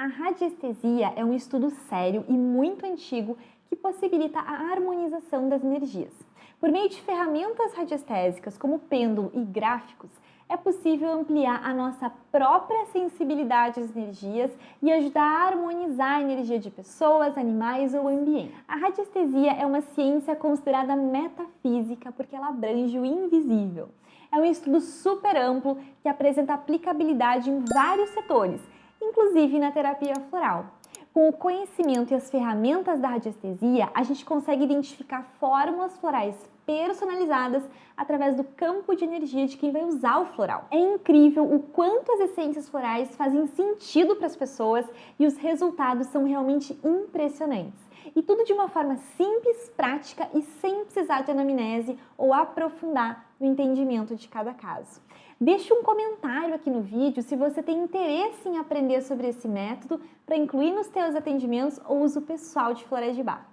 A radiestesia é um estudo sério e muito antigo que possibilita a harmonização das energias. Por meio de ferramentas radiestésicas como pêndulo e gráficos, é possível ampliar a nossa própria sensibilidade às energias e ajudar a harmonizar a energia de pessoas, animais ou ambiente. A radiestesia é uma ciência considerada metafísica porque ela abrange o invisível. É um estudo super amplo que apresenta aplicabilidade em vários setores, inclusive na terapia floral. Com o conhecimento e as ferramentas da radiestesia, a gente consegue identificar fórmulas florais personalizadas através do campo de energia de quem vai usar o floral. É incrível o quanto as essências florais fazem sentido para as pessoas e os resultados são realmente impressionantes. E tudo de uma forma simples, prática e sem precisar de anamnese ou aprofundar no entendimento de cada caso. Deixe um comentário aqui no vídeo se você tem interesse em aprender sobre esse método para incluir nos seus atendimentos ou uso pessoal de florais de bar.